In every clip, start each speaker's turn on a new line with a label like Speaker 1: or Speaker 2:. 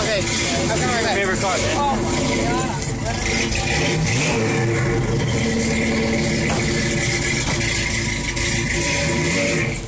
Speaker 1: Okay. Okay. I'll come right back.
Speaker 2: Favorite car?
Speaker 1: Oh my god.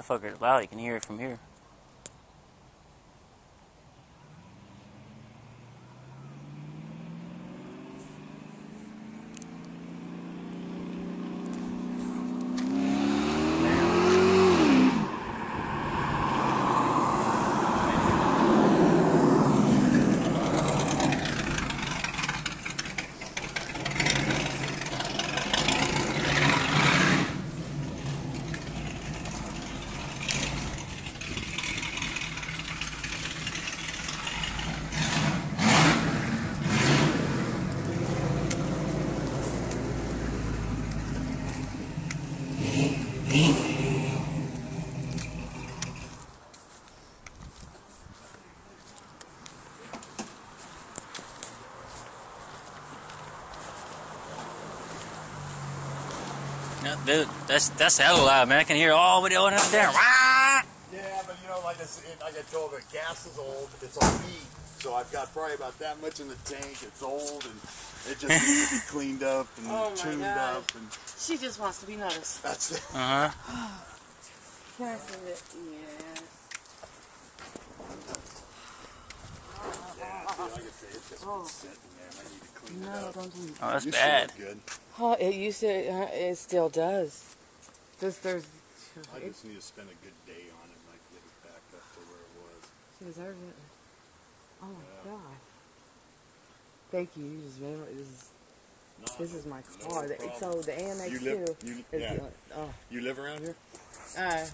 Speaker 2: That fucker's loud. You can hear it from here. No, dude, that's that's hella loud, man. I can hear all the way up there. Wah!
Speaker 3: Yeah, but you know, like I, said, like I told her, gas is old. It's on heat, so I've got probably about that much in the tank. It's old and it just needs to be cleaned up and
Speaker 1: Oh
Speaker 3: tuned
Speaker 1: God.
Speaker 3: up, and
Speaker 1: She just wants to be noticed.
Speaker 3: that's it.
Speaker 2: Uh huh.
Speaker 1: Yes, it- yeah. No, don't do
Speaker 2: Oh, that's
Speaker 3: Used
Speaker 2: bad.
Speaker 3: good.
Speaker 1: Oh, it used to. Uh, it still does. Just there's.
Speaker 3: I just need to spend a good day on it and I can get it back up to where it was.
Speaker 1: she deserves it. Oh my
Speaker 3: Yeah.
Speaker 1: god. Thank you. You just made my, this is
Speaker 3: No,
Speaker 1: this is my
Speaker 3: no
Speaker 1: car. The- so the AMX
Speaker 3: You live-
Speaker 1: two
Speaker 3: you-
Speaker 1: is
Speaker 3: yeah.
Speaker 1: the- oh,
Speaker 3: You live around here?
Speaker 1: uh,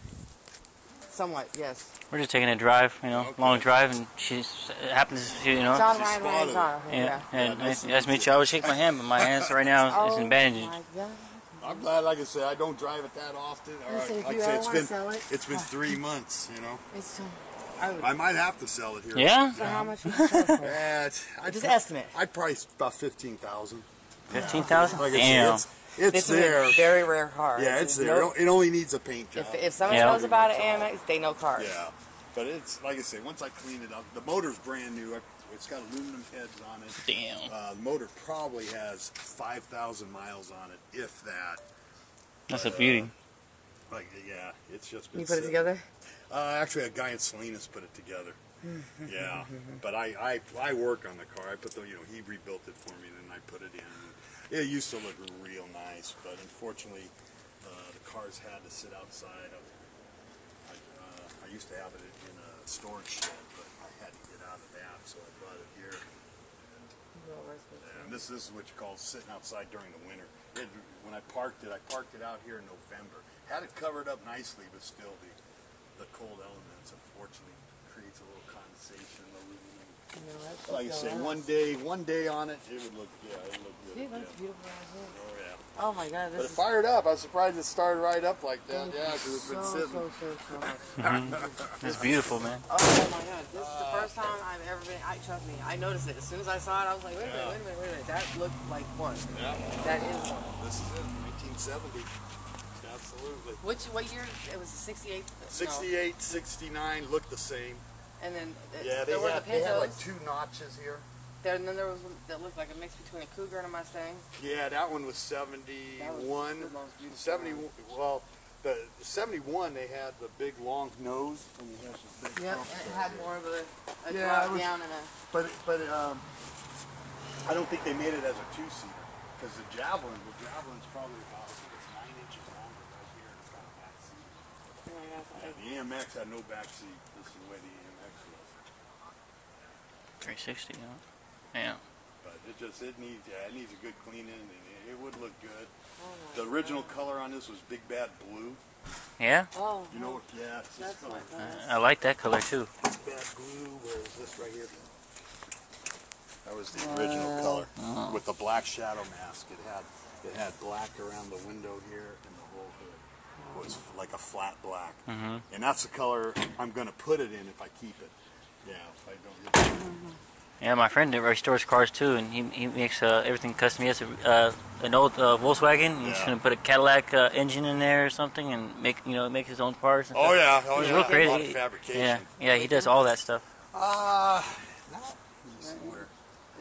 Speaker 1: somewhat yes.
Speaker 2: We're just taking a drive, you know,
Speaker 3: Okay.
Speaker 2: long drive, and she happens to, you know.
Speaker 1: John
Speaker 3: she
Speaker 1: Ryan
Speaker 3: spotted
Speaker 1: Ryan's on.
Speaker 2: Yeah,
Speaker 1: Yeah.
Speaker 2: and
Speaker 3: Yeah, nice
Speaker 2: nice,
Speaker 3: to
Speaker 2: meet you. I would shake my hand, but my hands right now is
Speaker 1: Oh
Speaker 2: in bandages.
Speaker 1: my god.
Speaker 3: I'm glad, like I said, I don't drive it that often. Or,
Speaker 1: Listen, if
Speaker 3: like
Speaker 1: you
Speaker 3: I say,
Speaker 1: ever
Speaker 3: it's
Speaker 1: wanna
Speaker 3: been
Speaker 1: sell it,
Speaker 3: it's been
Speaker 1: uh,
Speaker 3: three months. You know,
Speaker 1: It's so. I would,
Speaker 3: I might have to sell it here.
Speaker 2: Yeah,
Speaker 1: so how much would you sell it for?
Speaker 3: Yeah, I'd
Speaker 1: Just
Speaker 3: pro-
Speaker 1: estimate.
Speaker 3: I'd price about fifteen thousand.
Speaker 2: fifteen thousand.
Speaker 3: Like I
Speaker 2: Damn.
Speaker 3: said, it's, it's
Speaker 1: This is
Speaker 3: there.
Speaker 1: a very rare car.
Speaker 3: Yeah, it's there.
Speaker 1: no-
Speaker 3: It it only needs a paint job.
Speaker 1: if, if someone
Speaker 2: Yeah.
Speaker 1: knows about an AMX, they know cars.
Speaker 3: Yeah, but it's like I say. Once I clean it up, the motor's brand new. I- It's got aluminum heads on it.
Speaker 2: Damn.
Speaker 3: Uh, the motor probably has five thousand miles on it, if that.
Speaker 2: That's a beauty.
Speaker 3: Like, yeah, it's just been.
Speaker 1: You put it together?
Speaker 3: Uh, actually, a guy in Salinas put it together. yeah, but I, I I work on the car. I put the you know he rebuilt it for me, and then I put it in. It used to look real nice, but unfortunately, uh, the cars had to sit outside of. I, uh, I used to have it in a storage shed, but I had to get out of that, so I brought it here. And this, this is what you call sitting outside during the winter. It, when I parked it, I parked it out here in November. Had it covered up nicely, but still the the cold elements unfortunately creates a little condensation, aluminum.
Speaker 1: No,
Speaker 3: Like I say,
Speaker 1: so
Speaker 3: one day, one day on it, it would look yeah, it would look good.
Speaker 1: See,
Speaker 3: yeah.
Speaker 1: that's beautiful.
Speaker 3: Oh yeah.
Speaker 1: Oh my god,
Speaker 3: But it
Speaker 1: is
Speaker 3: fired up. I was surprised it started right up like that.
Speaker 1: thank
Speaker 3: Yeah, because it's been sitting.
Speaker 1: so, so, so much. Mm-hmm.
Speaker 2: It's beautiful, man.
Speaker 1: Oh my god, this is the uh, first time I've ever been. I trust me, I noticed it as soon as I saw it. I was like, wait a minute, wait a minute, wait a minute. That looked like one.
Speaker 3: Yeah.
Speaker 1: That is one.
Speaker 3: This is it, 1970. Absolutely.
Speaker 1: Which what year? It was the 68.
Speaker 3: 68, 69 looked the same.
Speaker 1: And then
Speaker 3: Yeah, they
Speaker 1: there were
Speaker 3: had,
Speaker 1: the
Speaker 3: they had like two notches here.
Speaker 1: there, and then there was one that looked like a mix between a Cougar and a Mustang.
Speaker 3: Yeah, that one was
Speaker 1: That was
Speaker 3: 71.
Speaker 1: the most beautiful
Speaker 3: 70,
Speaker 1: one.
Speaker 3: well, the 71 they had the big long nose. And you have this big
Speaker 1: Yep, and it had more of a, a
Speaker 3: Yeah,
Speaker 1: drop
Speaker 3: it was-
Speaker 1: down and a.
Speaker 3: But but um, I don't think they made it as a two seater because the Javelin, the Javelin's probably about I think it's nine inches longer right here. and It's got a back seat.
Speaker 1: Oh my
Speaker 3: Yeah, the AMX had no back seat. This is the way the AMX was.
Speaker 2: 360, you know? Yeah.
Speaker 3: But it just it needs yeah it needs a good cleaning and it, it would look good.
Speaker 1: oh
Speaker 3: The original
Speaker 1: God.
Speaker 3: color on this was Big Bad Blue.
Speaker 2: Yeah?
Speaker 1: Oh,
Speaker 3: You know what? Yeah, it's this
Speaker 1: that's my
Speaker 3: color.
Speaker 1: God.
Speaker 2: I like that color too.
Speaker 3: Big Bad Blue. Where is this right here? That was the original color with the black shadow mask. It had it had black around the window here and the whole hood was like a flat black.
Speaker 2: hmm
Speaker 3: And that's the color I'm going to put it in if I keep it. Yeah, if I don't.
Speaker 2: Yeah, my friend restores cars too, and he, he makes uh, everything custom. He has a, uh, an old uh, Volkswagen. He's
Speaker 3: Yeah.
Speaker 2: gonna put a Cadillac uh, engine in there or something, and make you know make his own parts. And
Speaker 3: Oh
Speaker 2: stuff.
Speaker 3: yeah, oh
Speaker 2: He's
Speaker 3: yeah.
Speaker 2: real
Speaker 3: A lot
Speaker 2: crazy.
Speaker 3: of fabrication.
Speaker 2: Yeah, yeah, he does all that stuff.
Speaker 3: Uh, not let me see where.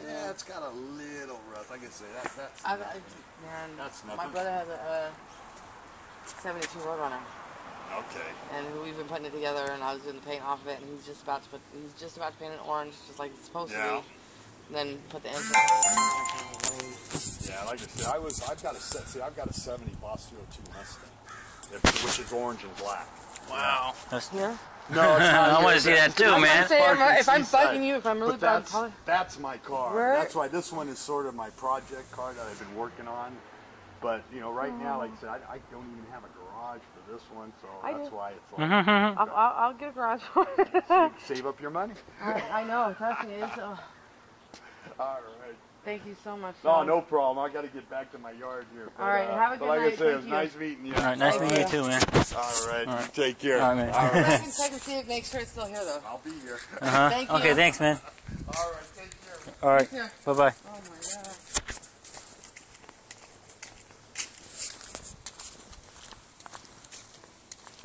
Speaker 3: Yeah, it's got a little rough. I can say that. That's.
Speaker 1: I, I,
Speaker 3: nothing.
Speaker 1: man,
Speaker 3: That's
Speaker 1: my brother has a, uh 72 Roadrunner,
Speaker 3: Okay.
Speaker 1: and we've been putting it together, and I was doing the paint off of it, and he's just about to put, he's just about to paint it orange, just like it's supposed
Speaker 3: Yeah.
Speaker 1: to be. Then put the engine.
Speaker 3: Yeah, like I said, I was. I've got a set. See, I've got a '70 Boss 02 Mustang, which is orange and black.
Speaker 2: Wow. That's,
Speaker 1: Yeah.
Speaker 3: No, it's not.
Speaker 2: I want to see that too,
Speaker 1: I'm
Speaker 2: man.
Speaker 1: gonna say, I'm-
Speaker 3: Park and
Speaker 1: if I'm
Speaker 3: Seaside.
Speaker 1: bugging you, if I'm really
Speaker 3: But
Speaker 1: bad,
Speaker 3: that's, that's my car.
Speaker 1: Right.
Speaker 3: That's why this one is sort of my project car that I've been working on. But you know, right now, like I said, I, I don't even have a garage for this one, so
Speaker 1: I
Speaker 3: that's
Speaker 1: do.
Speaker 3: why it's like.
Speaker 1: I'll, I'll, I'll get a garage for it.
Speaker 3: save, save up your money.
Speaker 1: I, I know, trust me. It's, uh,
Speaker 3: All right.
Speaker 1: thank you so much.
Speaker 3: No,
Speaker 1: Sean.
Speaker 3: no problem. I got to get back to my yard here. But,
Speaker 1: All right,
Speaker 3: uh,
Speaker 1: have a good
Speaker 3: like
Speaker 1: night.
Speaker 3: I said, it was
Speaker 1: Thank you.
Speaker 3: nice meeting you.
Speaker 2: All right, nice
Speaker 1: Thank
Speaker 2: meeting you
Speaker 1: you.
Speaker 2: too, man.
Speaker 3: All right.
Speaker 2: All right.
Speaker 3: Take care.
Speaker 2: All right, man.
Speaker 3: All right.
Speaker 1: Check and check and see if make sure it's still here though.
Speaker 3: I'll be here.
Speaker 2: Uh-huh.
Speaker 1: Thank you.
Speaker 2: Okay, thanks, man.
Speaker 3: All right. Take care.
Speaker 2: All right, bye bye.
Speaker 1: Oh my god.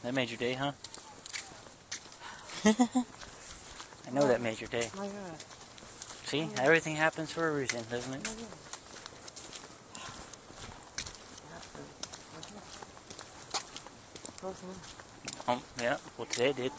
Speaker 2: That made your day, huh? I know that made your day.
Speaker 1: Oh.
Speaker 2: See, everything happens for a reason, doesn't it? Um, yeah. Well, today it did.